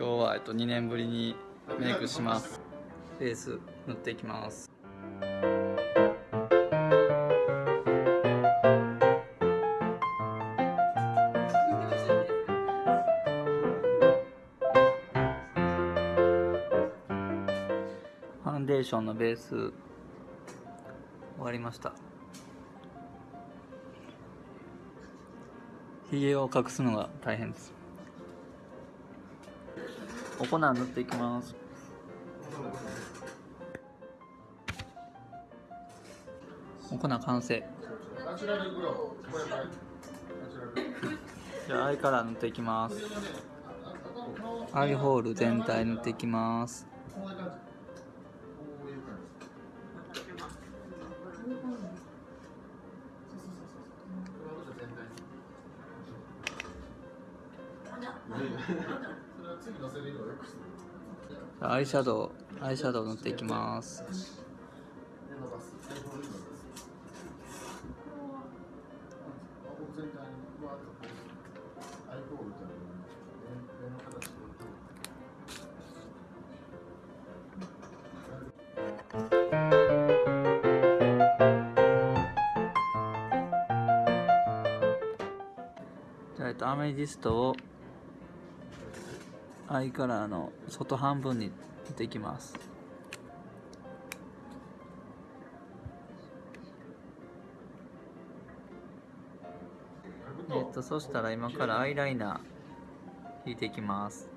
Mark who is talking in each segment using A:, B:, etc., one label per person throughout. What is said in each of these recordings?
A: 今日は、えっと、2年ぶりにメイクします。ベース塗っていきます。ファンデーションのベース終わりました。ひげを隠すのが大変です。お粉塗っていきます。お粉完成。じゃあアイカラー塗っていきます。アイホール全体塗っていきます。アイシャドウアイシャドウ塗っていきます、アメジストをアイカラーの外半分にできますえっとそしたら今からアイライナー引いていきます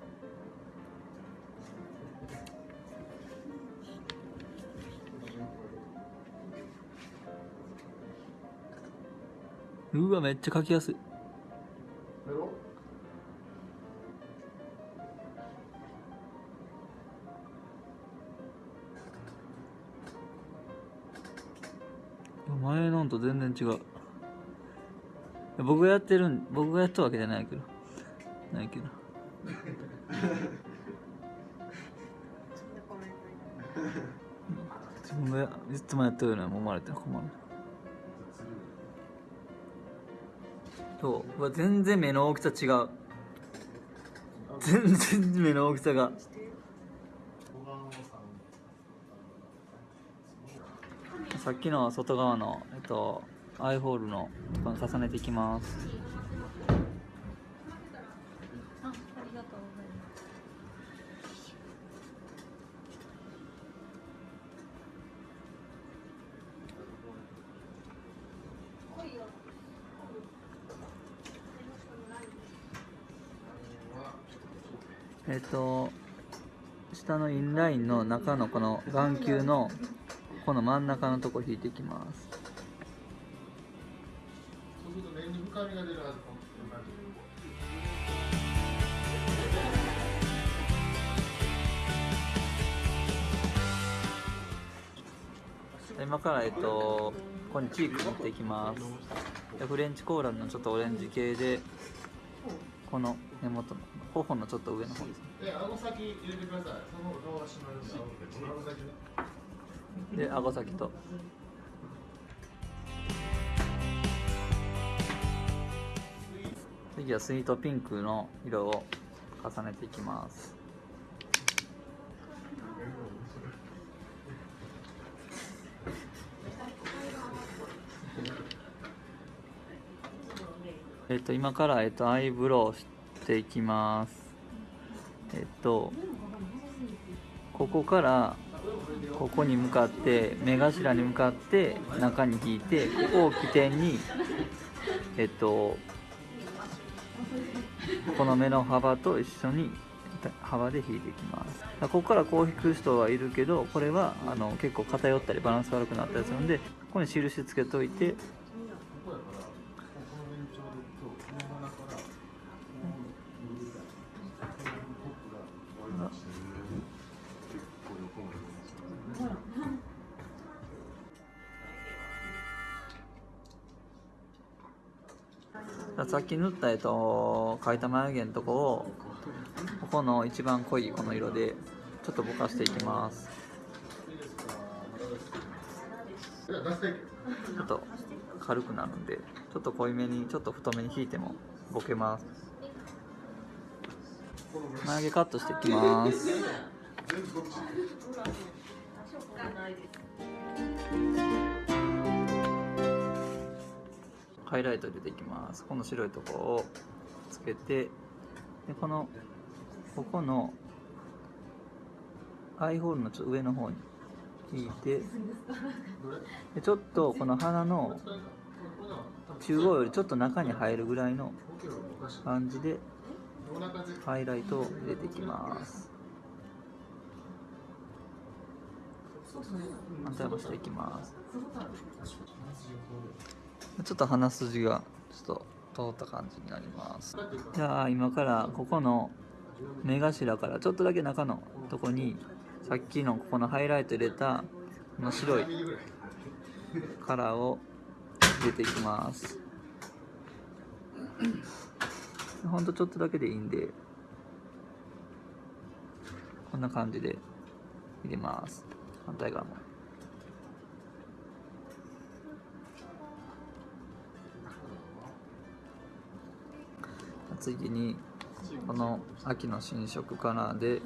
A: うわめっちゃ描きやすい前のと全然違う。僕がやってるん僕がやったわけじゃないけど。ないけど。自分がいつもやってるように思われて困る。そう。うわ全然目の大きさ違う。全然目の大きさが。さっきの外側の、えっと、アイホールのところに重ねていきます
B: あ、ありがとうございます。
A: えっと下のインラインの中のこの眼球のこの真ん中のとこ引いていきます。
C: そうすると目に深みが出るはずこんな感じ
A: 今からえっとここにチーク持っていきます。でフレンチコーラルのちょっとオレンジ系でこの根元の頬のちょっと上の方ですね。
C: で顎先入れてください。その方が顔が締まるんで顎先ね。
A: で顎先と。次はスイートピンクの色を重ねていきます。えっと今からえっとアイブロウしていきます。えっとここからここに向かって目頭に向かって中に引いてここを起点にえっとこの目の幅と一緒に幅で引いていきます。ここからこう引く人はいるけどこれはあの結構偏ったりバランス悪くなったりするんでここに印つけといてさっき塗った、えっと、描いた眉毛のとこをここの一番濃いこの色でちょっとぼかしていきます。ちょっと軽くなるんでちょっと濃いめにちょっと太めに引いてもボケます。眉毛カットしていきます。ハイライト入れていきます。この白いところをつけてでこのここのアイホールのちょ上の方に引いてでちょっとこの鼻の中央よりちょっと中に入るぐらいの感じでハイライトを入れていきます。反対もしていきます。ちょっと鼻筋がちょっと通った感じになります。じゃあ今からここの目頭からちょっとだけ中のとこにさっきのここのハイライト入れたこの白いカラーを入れていきます。ほんとちょっとだけでいいんでこんな感じで入れます。反対側も。次にこの秋の新色カラーで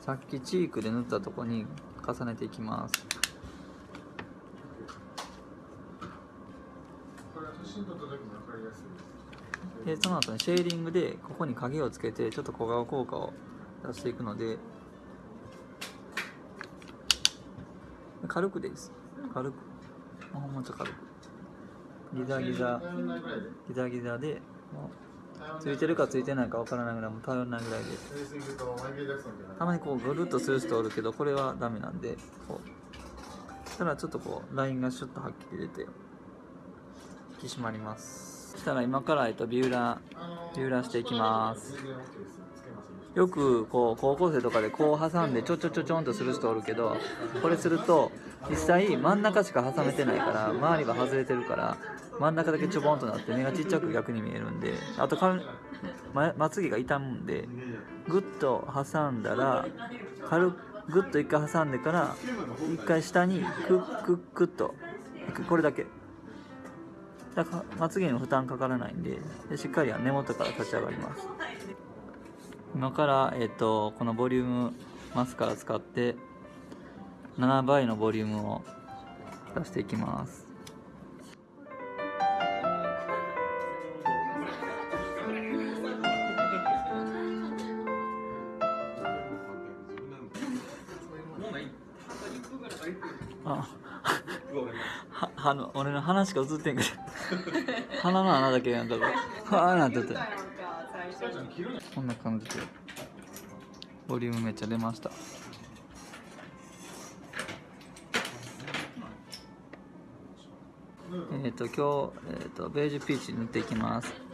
A: さっきチークで塗ったとこに重ねていきます。
C: で
A: その後にシェーディングでここに影をつけてちょっと小顔効果を出していくので軽くです。軽く。もうちょっと軽く。ギザギザ。ギザギザでもうついてるかついてないかわからないぐらいも頼らないぐらいで。
C: す・
A: たまにこうぐるっとする人おるけどこれはダメなんでこう。したらちょっとこうラインがシュッとはっきり出て引き締まります。そしたら今からえっとビューラービューラーしていきます。よくこう高校生とかでこう挟んでちょちょちょちょんとする人おるけどこれすると実際真ん中しか挟めてないから周りが外れてるから真ん中だけちょぼんとなって目がちっちゃく逆に見えるんであとかままつげが傷むんでグッと挟んだら軽くグッと一回挟んでから一回下にクックックッとこれだけ。だからまつげに負担かからないんででしっかり根元から立ち上がります。今から、えっとこのボリュームマスカラ使って7倍のボリュームを出していきます。あははの俺の鼻しか映ってんけど鼻の穴だけなんかこうはあなってて。こんな感じでボリュームめっちゃ出ました。えっ、と今日、えー、とベージュピーチ塗っていきます。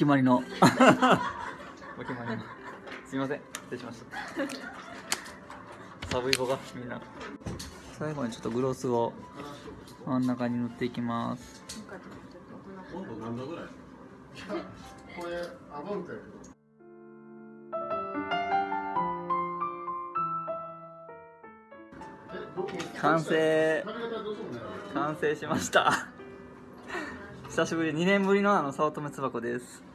A: 決まりの。お決まりの。すいません。失礼しました。寒い子がみんな。最後にちょっとグロスを真ん中に塗っていきます。
C: 温度何度ぐらいこれアバウトや
A: 完成。完成しました。久しぶり。2年ぶりのあの早乙女つばこです